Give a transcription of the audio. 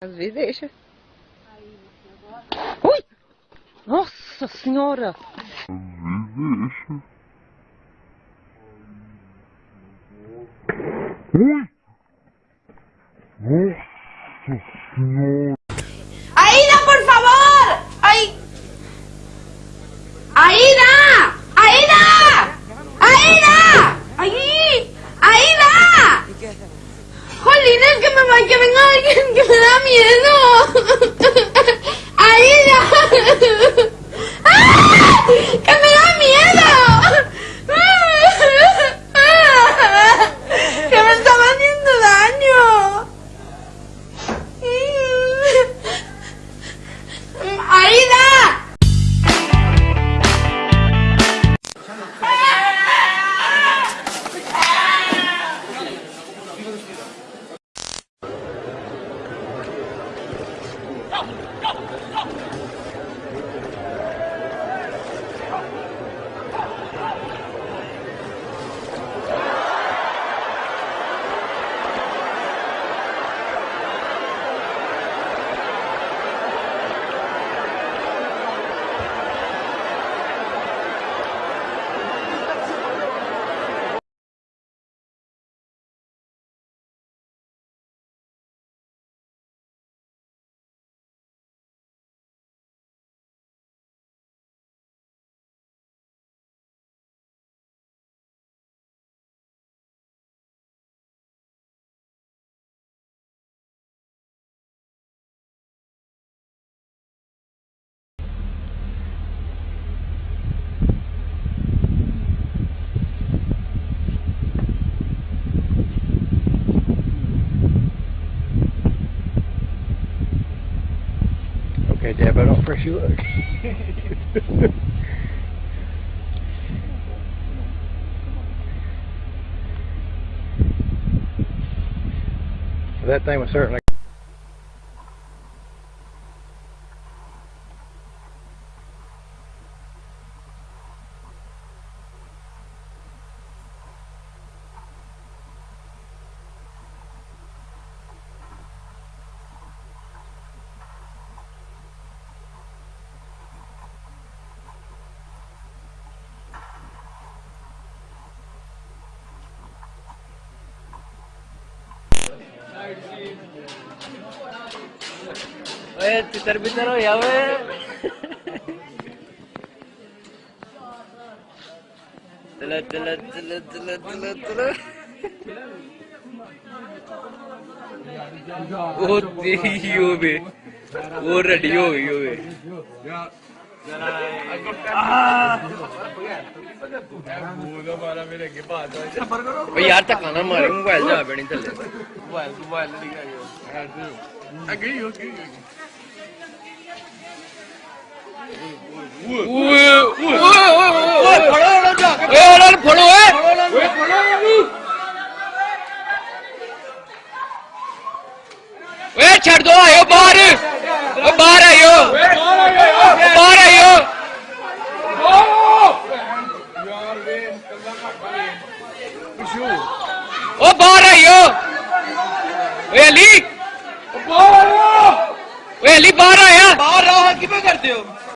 Às vezes deixa. Ui! Nossa senhora! Deixa. Ui! Nossa senhora! Oh. Okay, but I don't fresh you look. that thing was certainly ए तितर बितर हो यावे चलो चलो चलो चलो चलो चलो। ओ तेरी हो बे वो रेडी हो गई हो बे यार तक खाना मारे मोबाइल जा बैठे चले मोबाइल मोबाइल अगली हो। गई। फड़ो ए छड़ दो आयो बाहर बाहर आयो बार आयो ओ आयो ए अली बाहर आयो ए आया बाहर आओ किवें हो?